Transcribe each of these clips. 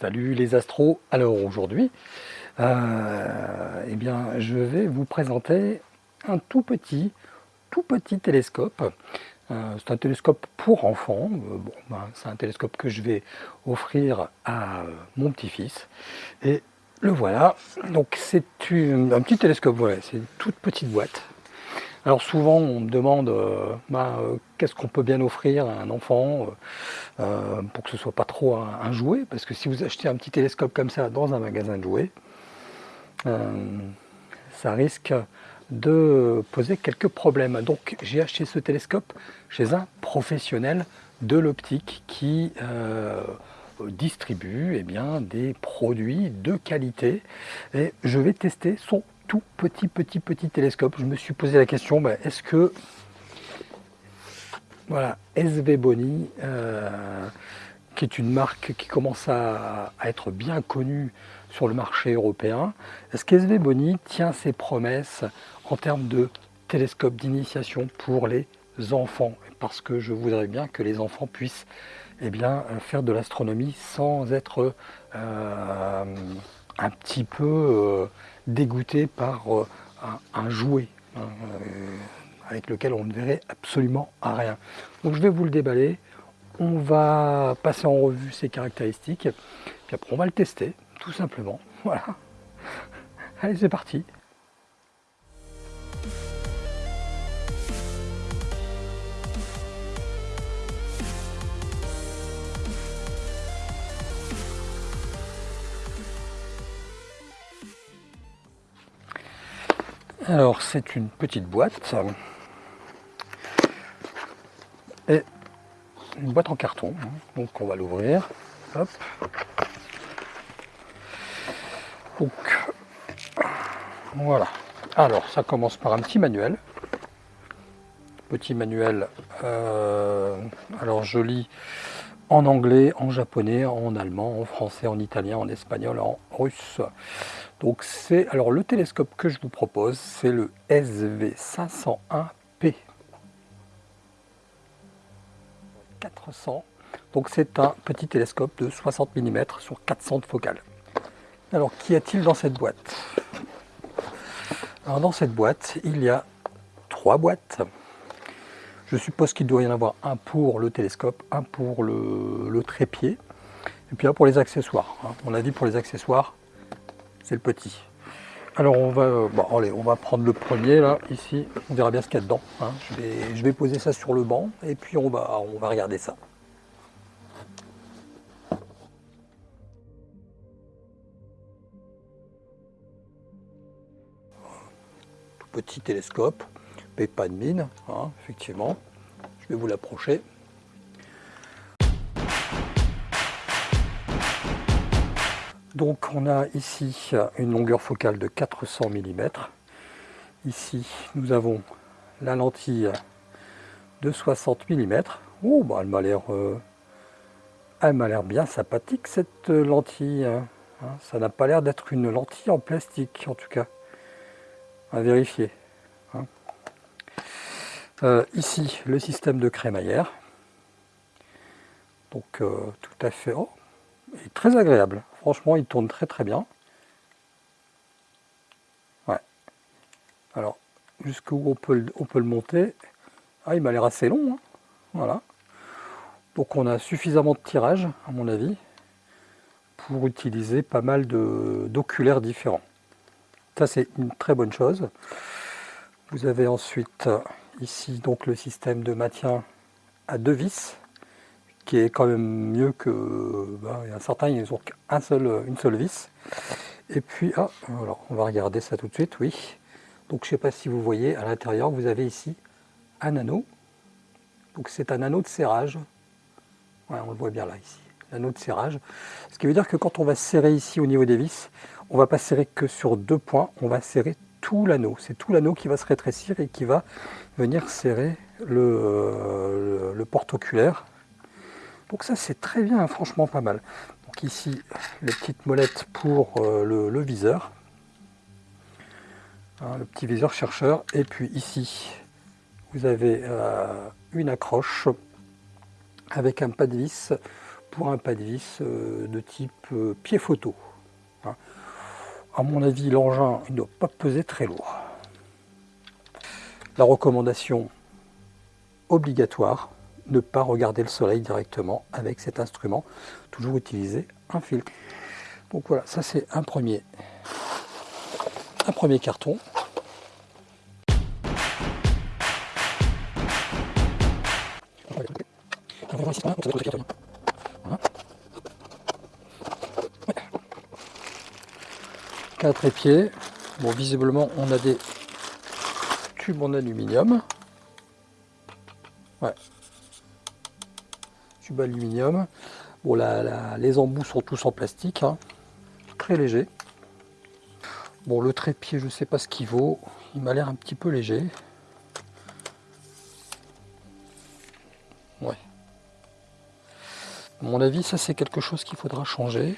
Salut les astros. Alors aujourd'hui, euh, eh bien, je vais vous présenter un tout petit, tout petit télescope. Euh, c'est un télescope pour enfants. Euh, ben, c'est un télescope que je vais offrir à mon petit-fils. Et le voilà. Donc c'est un petit télescope. Voilà, c'est une toute petite boîte. Alors souvent on me demande euh, bah, euh, qu'est-ce qu'on peut bien offrir à un enfant euh, pour que ce soit pas trop un, jouet, parce que si vous achetez un petit télescope comme ça dans un magasin de jouets, ça risque de poser quelques problèmes. Donc j'ai acheté ce télescope chez un professionnel de l'optique qui distribue eh des produits de qualité et je vais tester son tout petit, petit, petit télescope. Je me suis posé la question, bah, est-ce que voilà, SV Boni, euh, qui est une marque qui commence à, être bien connue sur le marché européen, est-ce qu'SV Boni tient ses promesses en termes de télescope d'initiation pour les enfants? Parce que je voudrais bien que les enfants puissent eh bien, faire de l'astronomie sans être euh, un petit peu euh, dégoûté par euh, un, jouet hein, euh, avec lequel on ne verrait absolument rien. Donc je vais vous le déballer, on va passer en revue ses caractéristiques, puis après on va le tester, tout simplement. Voilà. Allez, c'est parti Alors c'est une petite boîte et une boîte en carton. Donc on va l'ouvrir. Donc voilà. Alors ça commence par un petit manuel. Petit manuel. Euh, alors je lis en anglais, en japonais, en allemand, en français, en italien, en espagnol, en russe. Donc c'est alors le télescope que je vous propose, c'est le SV501P 400. Donc c'est un petit télescope de 60 mm sur 400 de focale. Alors qu'y a-t-il dans cette boîte? Alors dans cette boîte, il y a trois boîtes. Je suppose qu'il doit y en avoir un pour le télescope, un pour le, trépied, et puis un pour les accessoires. On a dit pour les accessoires, c'est le petit. Alors on va, euh, bon, allez, on va prendre le premier là, ici, on verra bien ce qu'il y a dedans. Hein. Je, vais, je vais poser ça sur le banc et puis on va, on va regarder ça. Tout petit télescope, mais pas de mine, hein, effectivement. Je vais vous l'approcher. Donc on a ici une longueur focale de 400 mm. Ici nous avons la lentille de 60 mm. Oh, bah, elle m'a l'air euh, elle m'a l'air bien sympathique cette lentille. Hein. Hein, ça n'a pas l'air d'être une lentille en plastique en tout cas. À vérifier. Hein. Euh, ici le système de crémaillère. Donc euh, tout à fait. Oh, est très agréable. Franchement, il tourne très très bien. Ouais. Alors, jusqu'où on peut, le monter? Ah, il m'a l'air assez long. Hein. Voilà. Donc on a suffisamment de tirage, à mon avis, pour utiliser pas mal d'oculaires différents. Ça, c'est une très bonne chose. Vous avez ensuite ici donc le système de maintien à deux vis qui est quand même mieux que... Ben, il y a certains, ils ont un seul, une seule vis. Et puis, ah, alors, on va regarder ça tout de suite, oui. Donc je ne sais pas si vous voyez, à l'intérieur, vous avez ici un anneau. Donc c'est un anneau de serrage. on le voit bien là, ici. L'anneau de serrage. Ce qui veut dire que quand on va serrer ici au niveau des vis, on ne va pas serrer que sur deux points, on va serrer tout l'anneau. C'est tout l'anneau qui va se rétrécir et qui va venir serrer le porte-oculaire donc ça c'est très bien, franchement pas mal. Donc ici, les petites molettes pour euh, le, viseur. Hein, le petit viseur chercheur. Et puis ici, vous avez euh, une accroche avec un pas de vis pour un pas de vis euh, de type pied photo. Hein. À mon avis, l'engin ne doit pas peser très lourd. La recommandation obligatoire, ne pas regarder le soleil directement avec cet instrument, toujours utiliser un filtre. Donc voilà, ça c'est un premier, un premier carton. Quatre épieds. Bon, visiblement, on a des tubes en aluminium. Aluminium. Bon, les embouts sont tous en plastique. Hein. Très léger. Bon, le trépied, je ne sais pas ce qu'il vaut. Il m'a l'air un petit peu léger. Ouais. À mon avis, ça c'est quelque chose qu'il faudra changer.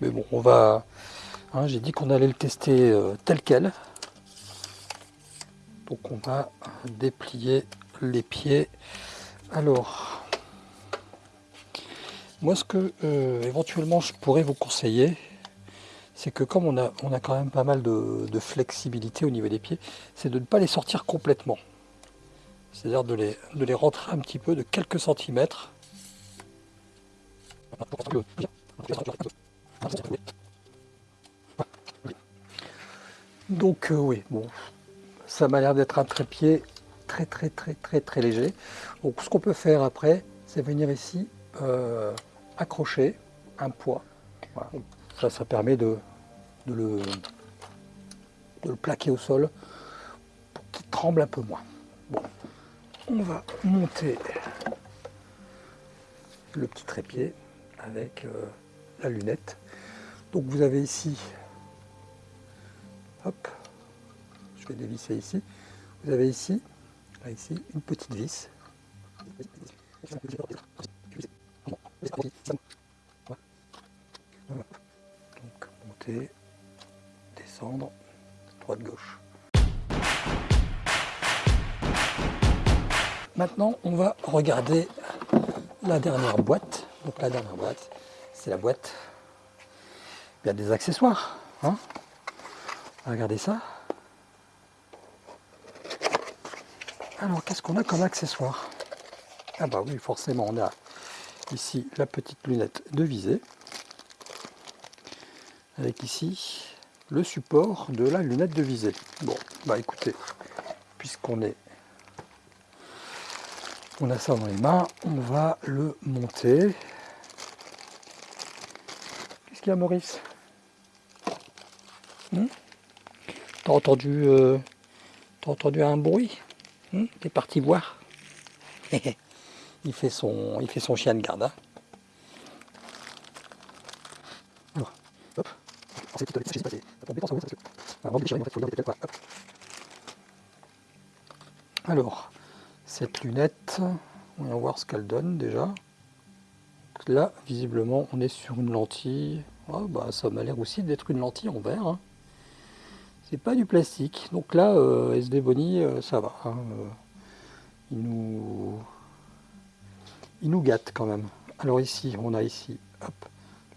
Mais bon, on va... Hein, j'ai dit qu'on allait le tester euh, tel quel. Donc on va déplier les pieds. Alors, moi ce que euh, éventuellement je pourrais vous conseiller, c'est que comme on a, on a quand même pas mal de, flexibilité au niveau des pieds, c'est de ne pas les sortir complètement. C'est-à-dire de les, de les rentrer un petit peu de quelques centimètres. Donc euh, oui, bon, ça m'a l'air d'être un trépied très très très très très léger. Donc ce qu'on peut faire après, c'est venir ici euh, accrocher un poids. Ça, ça permet de, le, de le plaquer au sol pour qu'il tremble un peu moins. Bon, on va monter le petit trépied avec euh, la lunette. Donc vous avez ici, hop, je vais dévisser ici, vous avez ici ici une petite vis. Donc monter, descendre, droite gauche. Maintenant, on va regarder la dernière boîte. Donc la dernière boîte, c'est la boîte. A des accessoires. Hein Regardez ça. Alors, qu'est-ce qu'on a comme accessoire? Ah bah oui, forcément, on a ici la petite lunette de visée, avec ici le support de la lunette de visée. Bon, bah écoutez, puisqu'on est on a ça dans les mains, on va le monter. Qu'est-ce qu'il y a Maurice? Hmm? T'as entendu, euh, entendu un bruit? Hmm, est parti voir? il, fait son, il fait son chien de garde. Hein. Alors, cette lunette, on va voir ce qu'elle donne déjà. Là, visiblement, on est sur une lentille. Ah, bah, ça m'a l'air aussi d'être une lentille en verre. Hein c'est pas du plastique. Donc là, euh, SD Bonnie, euh, ça va. Hein, euh, il, nous... il nous gâte quand même. Alors ici, on a ici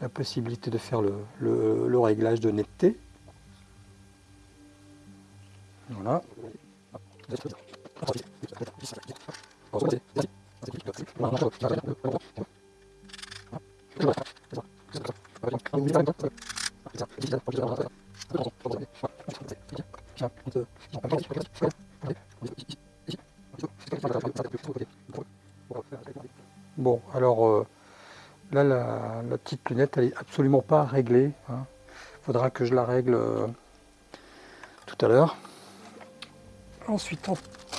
la possibilité de faire le, le, réglage de netteté. Voilà. Elle est absolument pas réglée. Hein. faudra que je la règle euh, tout à l'heure. Ensuite, en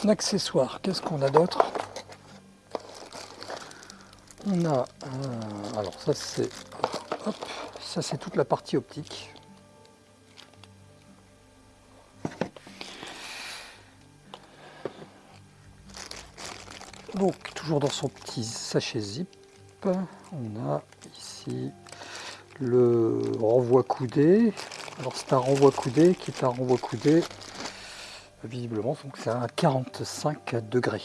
accessoire, qu'est-ce qu'on a d'autre? On a, euh, alors ça c'est, ça c'est toute la partie optique. Donc, toujours dans son petit sachet zip, on a ici le renvoi coudé. Alors, c'est un renvoi coudé qui est un renvoi coudé, visiblement, donc c'est à 45 degrés.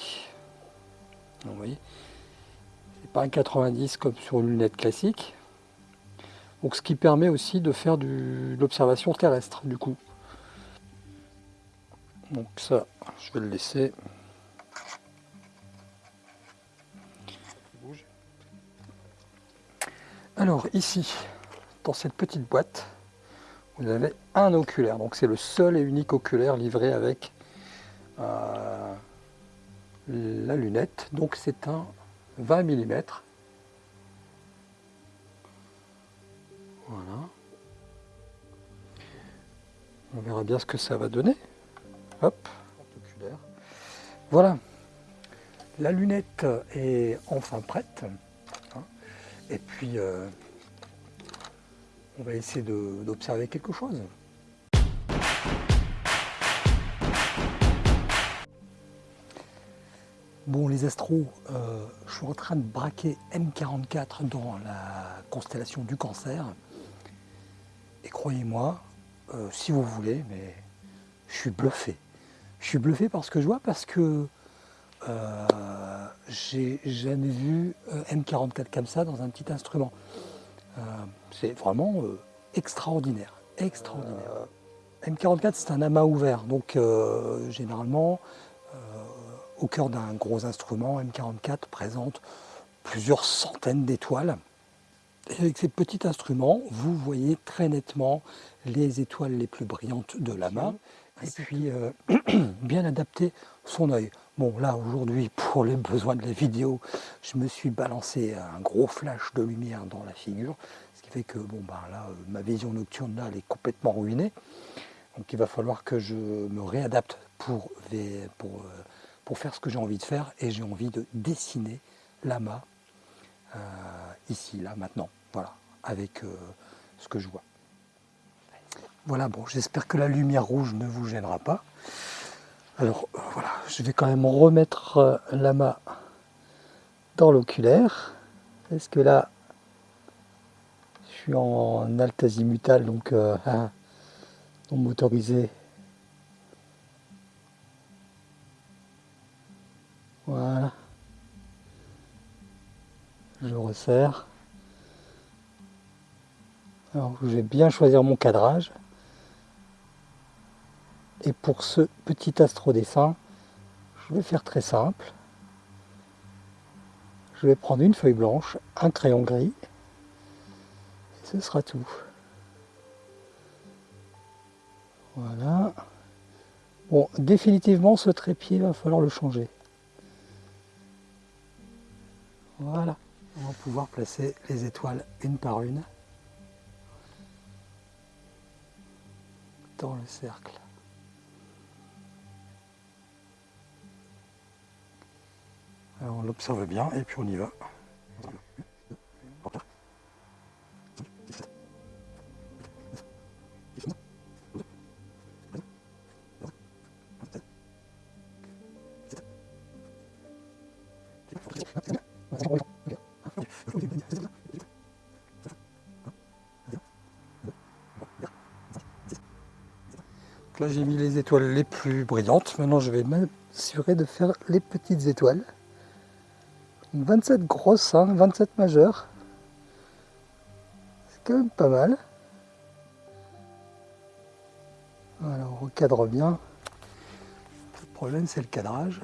vous voyez, C'est pas un 90 comme sur une lunette classique. Donc ce qui permet aussi de faire de l'observation terrestre du coup. Donc ça, je vais le laisser. Alors ici, dans cette petite boîte, vous avez un oculaire. Donc c'est le seul et unique oculaire livré avec euh, la lunette. Donc c'est un 20 mm. Voilà. On verra bien ce que ça va donner. Hop, oculaire. Voilà. La lunette est enfin prête. Et puis, euh, on va essayer d'observer quelque chose. Bon les astros, euh, je suis en train de braquer M44 dans la constellation du cancer. Et croyez-moi, euh, si vous voulez, mais je suis bluffé. Je suis bluffé par ce que je vois parce que euh, j'ai jamais vu M44 comme ça dans un petit instrument. Euh, c'est vraiment euh, extraordinaire, extraordinaire. Euh, M44 c'est un amas ouvert, donc généralement au cœur d'un gros instrument, M44 présente plusieurs centaines d'étoiles. Et avec ces petits instruments, vous voyez très nettement les étoiles les plus brillantes de l'amas et puis bien adapter son œil. Bon là aujourd'hui pour les besoins de la vidéo, je me suis balancé un gros flash de lumière dans la figure, ce qui fait que bon ben là euh, ma vision nocturne là elle est complètement ruinée. Donc il va falloir que je me réadapte pour, pour, euh, pour faire ce que j'ai envie de faire et j'ai envie de dessiner l'amas euh, ici, là, maintenant, voilà, avec ce que je vois. Voilà, bon, j'espère que la lumière rouge ne vous gênera pas. Alors voilà, je vais quand même remettre euh, la main dans l'oculaire. Est-ce que là, je suis en alt azimutal, donc euh, hein, motorisé? Voilà. Je resserre. Alors je vais bien choisir mon cadrage. Et pour ce petit astrodessin, je vais faire très simple. Je vais prendre une feuille blanche, un crayon gris, et ce sera tout. Voilà. Bon, définitivement, ce trépied, va falloir le changer. Voilà. On va pouvoir placer les étoiles une par une dans le cercle. On l'observe bien et puis on y va. Là j'ai mis les étoiles les plus brillantes, maintenant je vais m'assurer de faire les petites étoiles. 27 grosses, 27 majeures. C'est quand même pas mal. Voilà, on recadre bien. Le problème c'est le cadrage.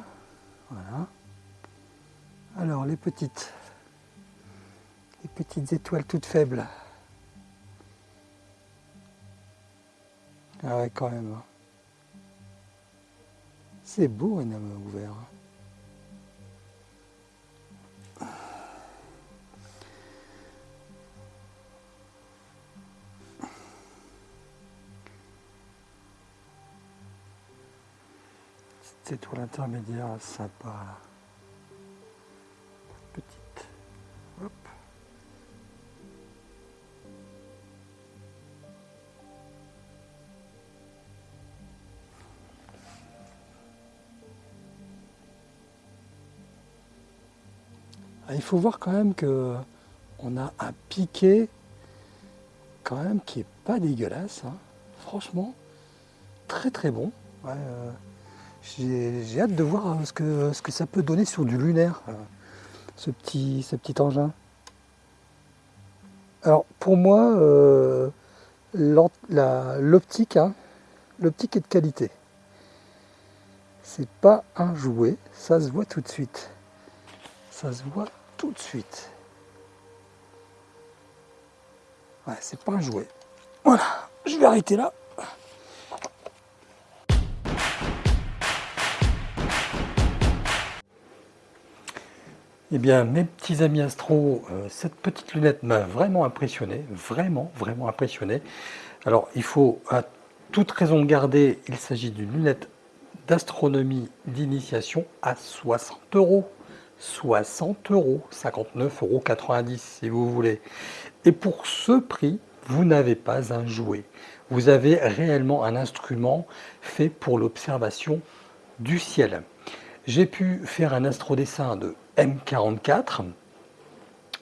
Voilà. Alors les petites, les petites étoiles toutes faibles. Ah ouais quand même. Hein. C'est beau un homme ouvert. Cette étoile intermédiaire sympa. Petite. Hop. Ah, il faut voir quand même que on a un piqué quand même qui est pas dégueulasse. Hein. Franchement, très très bon. Euh, j'ai hâte de voir ce que, ce que ça peut donner sur du lunaire. ce petit, ce petit engin. Alors pour moi, euh, l'optique, hein, l'optique est de qualité. C'est pas un jouet, ça se voit tout de suite. Ça se voit tout de suite. Ouais, c'est pas un jouet. Voilà, je vais arrêter là. Eh bien, mes petits amis astro, euh, cette petite lunette m'a vraiment impressionné, vraiment, vraiment impressionné. Alors, il faut à toute raison de garder, il s'agit d'une lunette d'astronomie d'initiation à 60 euros. 60 euros, 59,90 euros si vous voulez. Et pour ce prix, vous n'avez pas un jouet. Vous avez réellement un instrument fait pour l'observation du ciel. J'ai pu faire un astrodessin de M44.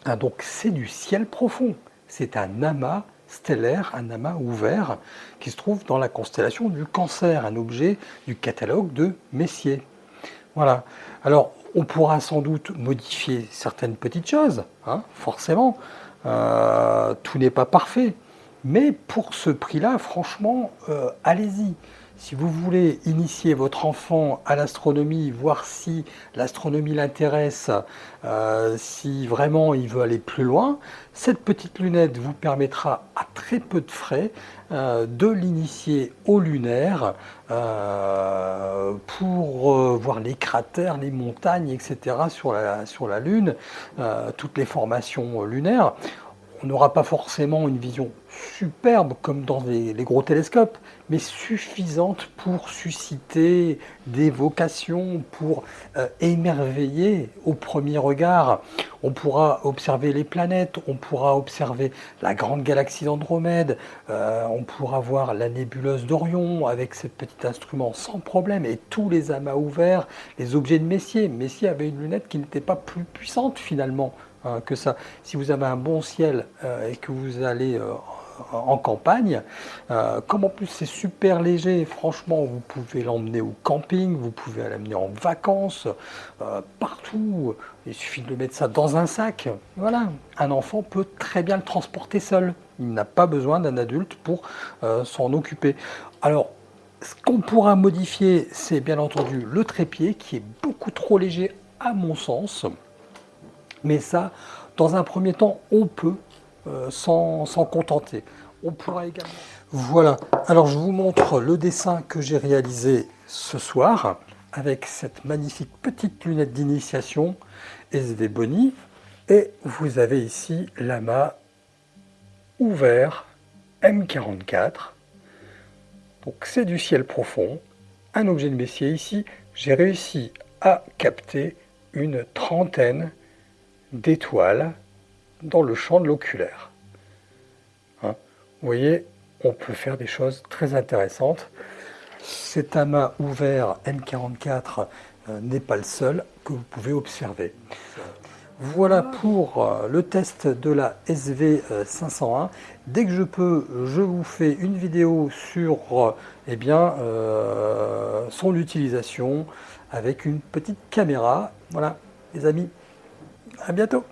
Ah, donc c'est du ciel profond. C'est un amas stellaire, un amas ouvert qui se trouve dans la constellation du Cancer, un objet du catalogue de Messier. Voilà. Alors, on pourra sans doute modifier certaines petites choses, hein, forcément. Euh, tout n'est pas parfait. Mais pour ce prix-là, franchement, euh, allez-y. Si vous voulez initier votre enfant à l'astronomie, voir si l'astronomie l'intéresse, euh, si vraiment il veut aller plus loin, cette petite lunette vous permettra à très peu de frais euh, de l'initier au lunaire euh, pour voir les cratères, les montagnes, etc. sur la, sur la Lune, toutes les formations lunaires on n'aura pas forcément une vision superbe comme dans les, gros télescopes, mais suffisante pour susciter des vocations, pour euh, émerveiller au premier regard. On pourra observer les planètes, on pourra observer la grande galaxie d'Andromède, euh, on pourra voir la nébuleuse d'Orion avec ce petit instrument sans problème, et tous les amas ouverts, les objets de Messier. Messier avait une lunette qui n'était pas plus puissante finalement que ça. Si vous avez un bon ciel euh, et que vous allez euh, en campagne, euh, comme en plus c'est super léger, franchement, vous pouvez l'emmener au camping, vous pouvez l'amener en vacances, partout. Il suffit de mettre ça dans un sac. Voilà, un enfant peut très bien le transporter seul. Il n'a pas besoin d'un adulte pour s'en occuper. Alors, ce qu'on pourra modifier, c'est bien entendu le trépied qui est beaucoup trop léger à mon sens. Mais ça, dans un premier temps, on peut euh, s'en contenter. On pourra également... Voilà, alors je vous montre le dessin que j'ai réalisé ce soir avec cette magnifique petite lunette d'initiation SV Boni. Et vous avez ici l'amas ouvert M44. Donc c'est du ciel profond, un objet de Messier ici. J'ai réussi à capter une trentaine d'étoiles dans le champ de l'oculaire. Hein. Vous voyez, on peut faire des choses très intéressantes. Cet amas ouvert M44 euh, n'est pas le seul que vous pouvez observer. Voilà pour euh, le test de la SV501. Dès que je peux, je vous fais une vidéo sur euh, eh bien, son utilisation avec une petite caméra. Voilà, les amis, à bientôt